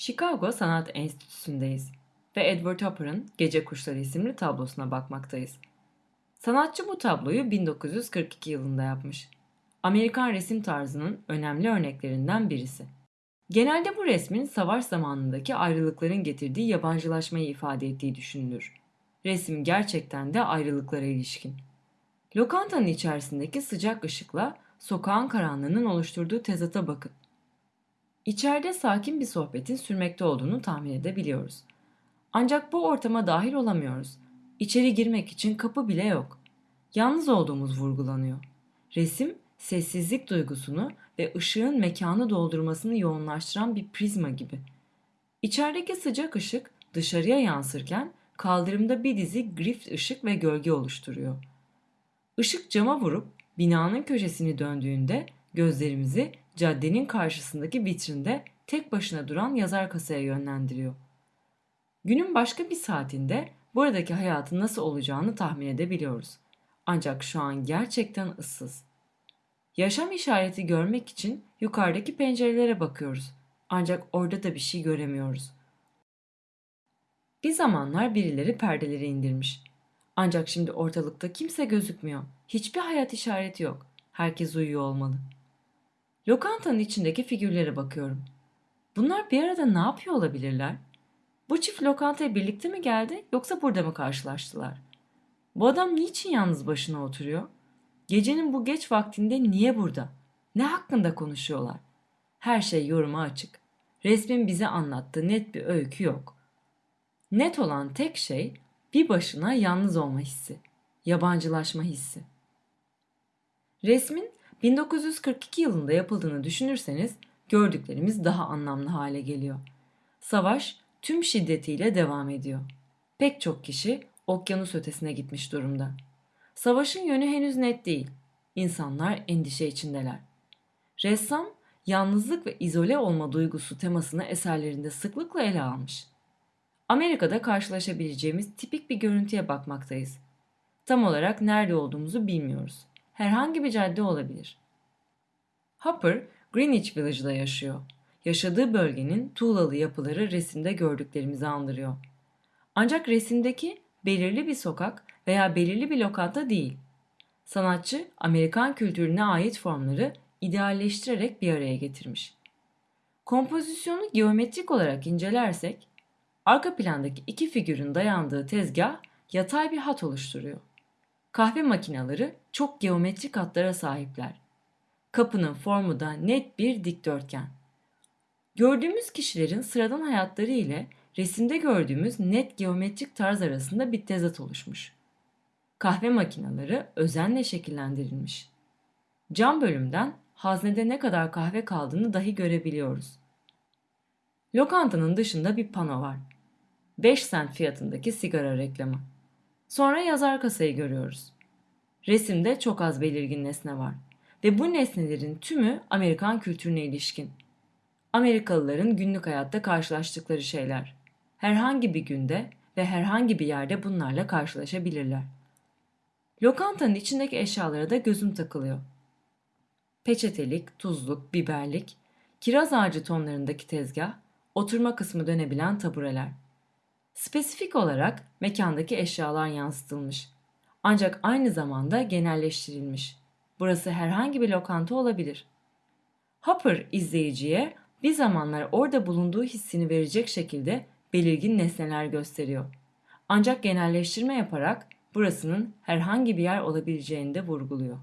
Chicago Sanat Enstitüsü'ndeyiz ve Edward Hopper'ın Gece Kuşları isimli tablosuna bakmaktayız. Sanatçı bu tabloyu 1942 yılında yapmış. Amerikan resim tarzının önemli örneklerinden birisi. Genelde bu resmin savaş zamanındaki ayrılıkların getirdiği yabancılaşmayı ifade ettiği düşünülür. Resim gerçekten de ayrılıklara ilişkin. Lokantanın içerisindeki sıcak ışıkla sokağın karanlığının oluşturduğu tezata bakın. İçeride sakin bir sohbetin sürmekte olduğunu tahmin edebiliyoruz. Ancak bu ortama dahil olamıyoruz. İçeri girmek için kapı bile yok. Yalnız olduğumuz vurgulanıyor. Resim, sessizlik duygusunu ve ışığın mekanı doldurmasını yoğunlaştıran bir prizma gibi. İçerideki sıcak ışık dışarıya yansırken kaldırımda bir dizi grift ışık ve gölge oluşturuyor. Işık cama vurup binanın köşesini döndüğünde gözlerimizi caddenin karşısındaki vitrinde tek başına duran yazar kasaya yönlendiriyor. Günün başka bir saatinde buradaki hayatın nasıl olacağını tahmin edebiliyoruz. Ancak şu an gerçekten ıssız. Yaşam işareti görmek için yukarıdaki pencerelere bakıyoruz. Ancak orada da bir şey göremiyoruz. Bir zamanlar birileri perdeleri indirmiş. Ancak şimdi ortalıkta kimse gözükmüyor. Hiçbir hayat işareti yok. Herkes uyuyor olmalı. Lokantanın içindeki figürlere bakıyorum. Bunlar bir arada ne yapıyor olabilirler? Bu çift lokantaya birlikte mi geldi yoksa burada mı karşılaştılar? Bu adam niçin yalnız başına oturuyor? Gecenin bu geç vaktinde niye burada? Ne hakkında konuşuyorlar? Her şey yoruma açık. Resmin bize anlattığı net bir öykü yok. Net olan tek şey bir başına yalnız olma hissi, yabancılaşma hissi. Resmin 1942 yılında yapıldığını düşünürseniz gördüklerimiz daha anlamlı hale geliyor. Savaş tüm şiddetiyle devam ediyor. Pek çok kişi okyanus ötesine gitmiş durumda. Savaşın yönü henüz net değil. İnsanlar endişe içindeler. Ressam yalnızlık ve izole olma duygusu temasını eserlerinde sıklıkla ele almış. Amerika'da karşılaşabileceğimiz tipik bir görüntüye bakmaktayız. Tam olarak nerede olduğumuzu bilmiyoruz. Herhangi bir cadde olabilir. Hopper, Greenwich Village'da yaşıyor. Yaşadığı bölgenin tuğlalı yapıları resimde gördüklerimizi andırıyor. Ancak resimdeki belirli bir sokak veya belirli bir lokanta değil. Sanatçı Amerikan kültürüne ait formları idealleştirerek bir araya getirmiş. Kompozisyonu geometrik olarak incelersek, arka plandaki iki figürün dayandığı tezgah yatay bir hat oluşturuyor. Kahve makineleri çok geometrik hatlara sahipler. Kapının formu da net bir dikdörtgen. Gördüğümüz kişilerin sıradan hayatları ile resimde gördüğümüz net geometrik tarz arasında bir tezat oluşmuş. Kahve makineleri özenle şekillendirilmiş. Cam bölümden haznede ne kadar kahve kaldığını dahi görebiliyoruz. Lokantanın dışında bir pano var. 5 sent fiyatındaki sigara reklamı. Sonra yazar kasayı görüyoruz. Resimde çok az belirgin nesne var ve bu nesnelerin tümü Amerikan kültürüne ilişkin. Amerikalıların günlük hayatta karşılaştıkları şeyler. Herhangi bir günde ve herhangi bir yerde bunlarla karşılaşabilirler. Lokantanın içindeki eşyalara da gözüm takılıyor. Peçetelik, tuzluk, biberlik, kiraz ağacı tonlarındaki tezgah, oturma kısmı dönebilen tabureler. Spesifik olarak mekandaki eşyalar yansıtılmış. Ancak aynı zamanda genelleştirilmiş. Burası herhangi bir lokanta olabilir. Hopper izleyiciye bir zamanlar orada bulunduğu hissini verecek şekilde belirgin nesneler gösteriyor. Ancak genelleştirme yaparak burasının herhangi bir yer olabileceğini de vurguluyor.